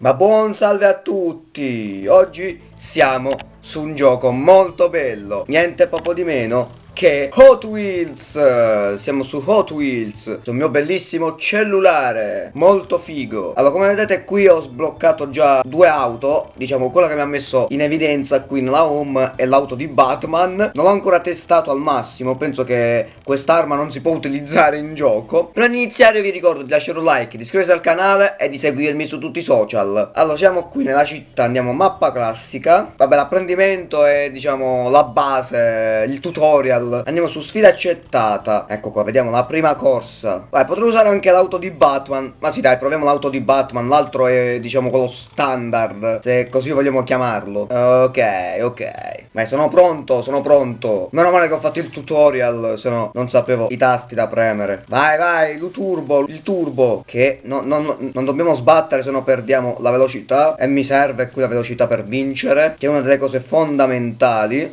Ma buon salve a tutti! Oggi siamo su un gioco molto bello, niente poco di meno che Hot Wheels Siamo su Hot Wheels Sul mio bellissimo cellulare Molto figo. Allora come vedete qui ho sbloccato già due auto Diciamo quella che mi ha messo in evidenza qui nella home È l'auto di Batman. Non l'ho ancora testato al massimo Penso che quest'arma non si può utilizzare in gioco. Di iniziare vi ricordo di lasciare un like Di iscriversi al canale e di seguirmi su tutti i social. Allora siamo qui nella città Andiamo mappa classica. Vabbè l'apprendimento è diciamo la base Il tutorial Battle Andiamo su sfida accettata. Ecco qua, vediamo la prima corsa. Vai, potrei usare anche l'auto di Batman. Ma sì dai, proviamo l'auto di Batman. L'altro è, diciamo, quello standard Se così vogliamo chiamarlo. Ok, ok. Ma sono pronto, sono pronto. Meno male che ho fatto il tutorial Se no non sapevo i tasti da premere. Vai, vai, il turbo, il turbo. Che no, no, no, non dobbiamo sbattere Se no perdiamo la velocità. E mi serve qui la velocità per vincere Che è una delle cose fondamentali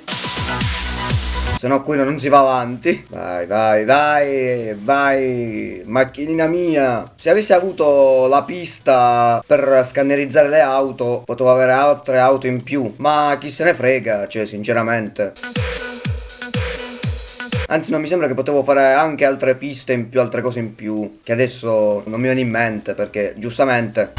se no qui non si va avanti. Vai, vai, vai, vai, macchinina mia. Se avessi avuto la pista per scannerizzare le auto, potevo avere altre auto in più. Ma chi se ne frega, cioè, sinceramente. Anzi non mi sembra che potevo fare anche altre piste in più, altre cose in più Che adesso non mi viene in mente perché giustamente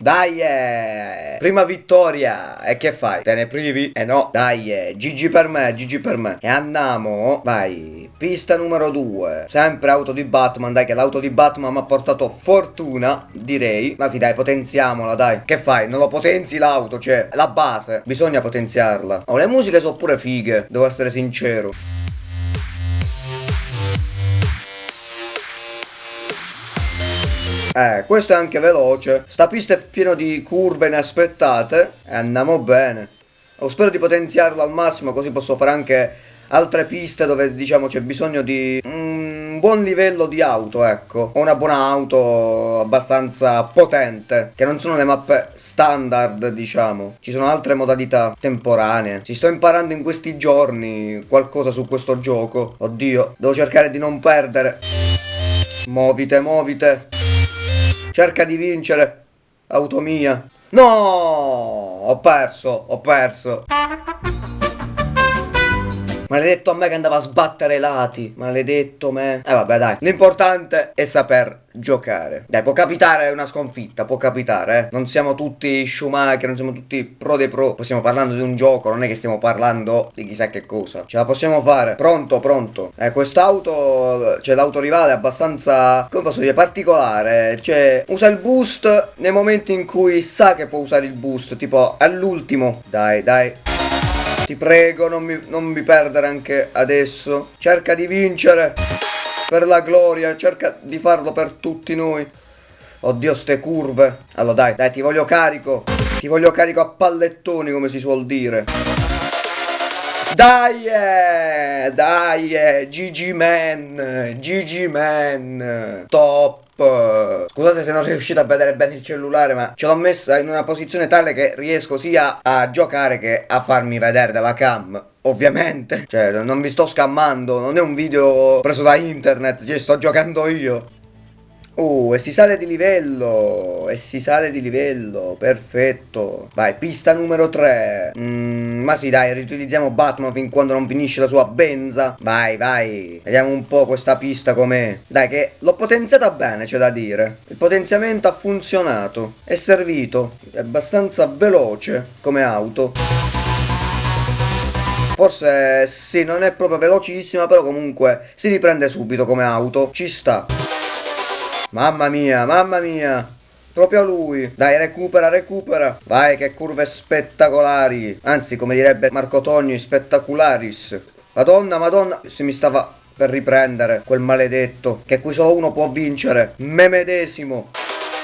dai, eh. prima vittoria. E che fai? Te ne privi? Eh no, dai, eh. GG per me, GG per me. E andiamo, vai. Pista numero 2. Sempre auto di Batman, dai che l'auto di Batman mi ha portato fortuna, direi. Ma sì, dai, potenziamola, dai. Che fai? Non lo potenzi l'auto, cioè, la base. Bisogna potenziarla. Oh, le musiche sono pure fighe, devo essere sincero. Eh, questo è anche veloce. Sta pista è piena di curve inaspettate. E andiamo bene. Oh, spero di potenziarlo al massimo così posso fare anche altre piste dove diciamo c'è bisogno di un buon livello di auto, ecco. O una buona auto abbastanza potente. Che non sono le mappe standard, diciamo. Ci sono altre modalità temporanee. Ci sto imparando in questi giorni qualcosa su questo gioco. Oddio, devo cercare di non perdere. Movite, movite. Cerca di vincere. Auto mia. No! Ho perso, ho perso. Maledetto a me che andava a sbattere i lati. Maledetto me. Eh vabbè dai. L'importante è saper giocare. Dai, può capitare una sconfitta, può capitare, eh. Non siamo tutti Schumacher, non siamo tutti pro dei pro. Stiamo parlando di un gioco, non è che stiamo parlando di chissà che cosa. Ce la possiamo fare. Pronto, pronto. Eh, quest'auto, cioè l'auto rivale è abbastanza, come posso dire, particolare. Cioè, usa il boost nei momenti in cui sa che può usare il boost, tipo all'ultimo. Dai, dai. Ti prego, non mi, non mi perdere anche adesso. Cerca di vincere. Per la gloria, cerca di farlo per tutti noi. Oddio, ste curve. Allora dai, dai, ti voglio carico. Ti voglio carico a pallettoni, come si suol dire. Dai, eh, dai, eh, GG Man, GG Man, top. Scusate se non riuscite a vedere bene il cellulare ma ce l'ho messa in una posizione tale che riesco sia a giocare che a farmi vedere dalla cam Ovviamente Cioè non vi sto scammando Non è un video preso da internet Cioè sto giocando io Oh, e si sale di livello, e si sale di livello, perfetto. Vai, pista numero 3. Mm, ma sì, dai, riutilizziamo Batman fin quando non finisce la sua benza. Vai, vai, vediamo un po' questa pista com'è. Dai, che l'ho potenziata bene, c'è da dire. Il potenziamento ha funzionato, è servito, è abbastanza veloce come auto. Forse sì, non è proprio velocissima, però comunque si riprende subito come auto, ci sta. Mamma mia, mamma mia. Proprio lui. Dai, recupera, recupera. Vai, che curve spettacolari. Anzi, come direbbe Marco Togni, spettacularis. Madonna, madonna. Se mi stava per riprendere quel maledetto. Che qui solo uno può vincere. Me medesimo.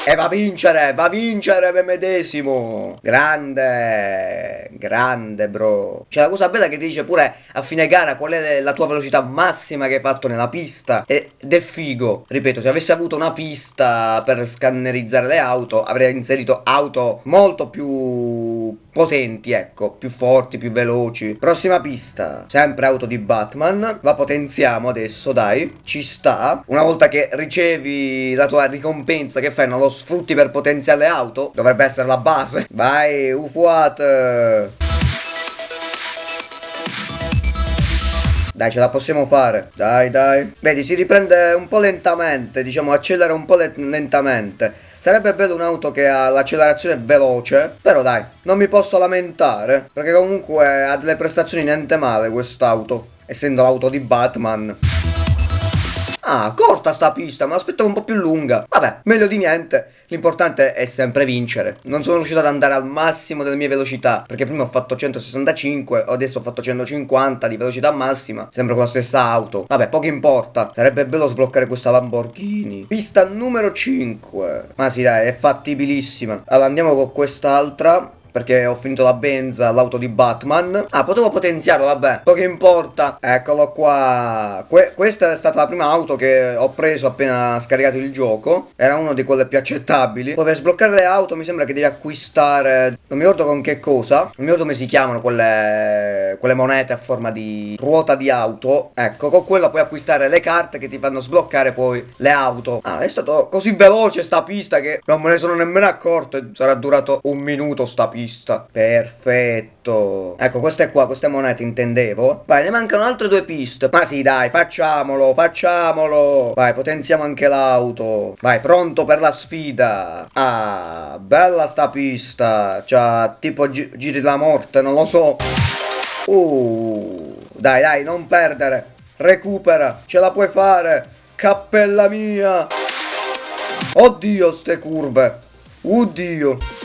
E va a vincere, va a vincere me medesimo. Grande, grande bro. C'è la cosa bella che ti dice pure a fine gara qual è la tua velocità massima che hai fatto nella pista. Ed è figo. Ripeto, se avessi avuto una pista per scannerizzare le auto, avrei inserito auto molto più potenti, ecco, più forti, più veloci. Prossima pista, sempre auto di Batman. La potenziamo adesso, dai. Ci sta. Una volta che ricevi la tua ricompensa, che fai? Non lo sfrutti per potenziare le auto? Dovrebbe essere la base. Vai, ufuat! Dai, ce la possiamo fare. Dai, dai. Vedi, si riprende un po' lentamente, diciamo, accelera un po' lentamente. Sarebbe bello un'auto che ha l'accelerazione veloce, però dai, non mi posso lamentare, perché comunque ha delle prestazioni niente male quest'auto, essendo l'auto di Batman. Ah, corta sta pista, ma aspettavo un po' più lunga. Vabbè, meglio di niente. L'importante è sempre vincere. Non sono riuscito ad andare al massimo delle mie velocità, perché prima ho fatto 165, adesso ho fatto 150 di velocità massima, sempre con la stessa auto. Vabbè, poco importa. Sarebbe bello sbloccare questa Lamborghini. Pista numero 5. Ma sì, dai, è fattibilissima. Allora, andiamo con quest'altra perché ho finito la benza, l'auto di Batman. Ah, potevo potenziarlo, vabbè, poco importa. Eccolo qua. Que questa è stata la prima auto che ho preso appena scaricato il gioco. Era una di quelle più accettabili. Poi per sbloccare le auto mi sembra che devi acquistare... Non mi ricordo con che cosa. Non mi ricordo come si chiamano quelle, quelle monete a forma di ruota di auto. Ecco, con quella puoi acquistare le carte che ti fanno sbloccare poi le auto. Ah, è stato così veloce sta pista che non me ne sono nemmeno accorto. Sarà durato un minuto sta pista pista. Perfetto. Ecco, queste qua, queste monete intendevo. Vai, ne mancano altre due piste. Ma sì, dai, facciamolo, facciamolo. Vai, potenziamo anche l'auto. Vai, pronto per la sfida. Ah, bella sta pista. Cioè, tipo gi giri la morte, non lo so. Uh, dai, dai, non perdere. Recupera, ce la puoi fare. Cappella mia. Oddio, ste curve. Oddio.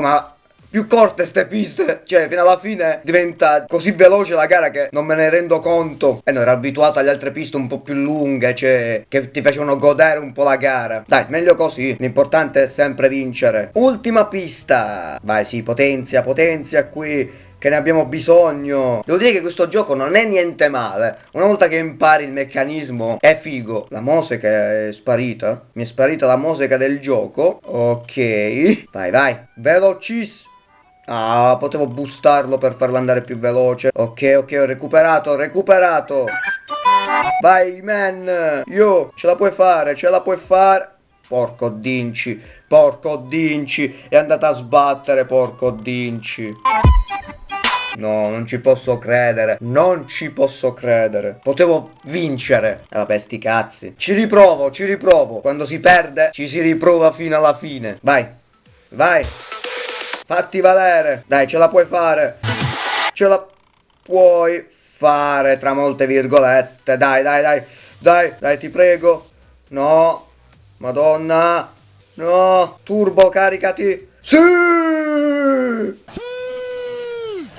Ma più corte ste piste Cioè fino alla fine diventa così veloce la gara che non me ne rendo conto. E eh, no ero abituato alle altre piste un po' più lunghe Cioè che ti facevano godere un po' la gara. Dai meglio così. L'importante è sempre vincere. Ultima pista. Vai sì potenzia potenzia qui che ne abbiamo bisogno. Devo dire che questo gioco non è niente male. Una volta che impari il meccanismo è figo. La musica è sparita. Mi è sparita la musica del gioco. Ok. Vai, vai. Velocissimo. Ah, potevo boostarlo per farlo andare più veloce. Ok, ok, ho recuperato, ho recuperato. Vai, man. Io, ce la puoi fare, ce la puoi fare. Porco Dinci, porco Dinci. È andata a sbattere, porco Dinci. No, non ci posso credere. Non ci posso credere. Potevo vincere. Eh, vabbè, sti cazzi. Ci riprovo, ci riprovo. Quando si perde, ci si riprova fino alla fine. Vai. Vai. Fatti valere. Dai, ce la puoi fare. Ce la puoi fare, tra molte virgolette. Dai, dai, dai. Dai, dai, ti prego. No. Madonna. No. Turbo, caricati. Sì. sì.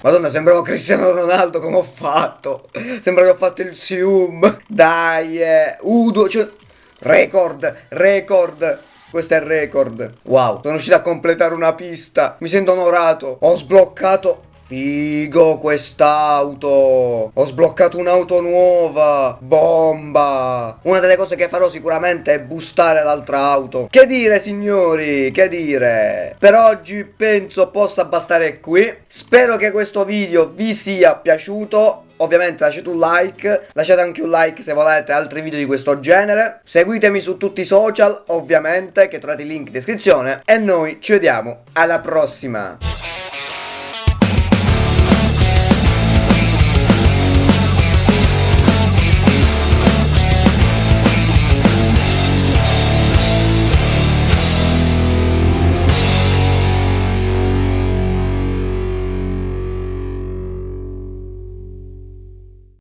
Madonna, sembravo Cristiano Ronaldo come ho fatto. Sembra che ho fatto il Sium. Dai, eh. Udo, cioè... Record, record. Questo è il record. Wow, sono riuscito a completare una pista. Mi sento onorato. Ho sbloccato Figo quest'auto! Ho sbloccato un'auto nuova! Bomba! Una delle cose che farò sicuramente è boostare l'altra auto. Che dire signori? Che dire? Per oggi penso possa bastare qui. Spero che questo video vi sia piaciuto. Ovviamente lasciate un like, lasciate anche un like se volete altri video di questo genere. Seguitemi su tutti i social, ovviamente, che trovate il link in descrizione. E noi ci vediamo alla prossima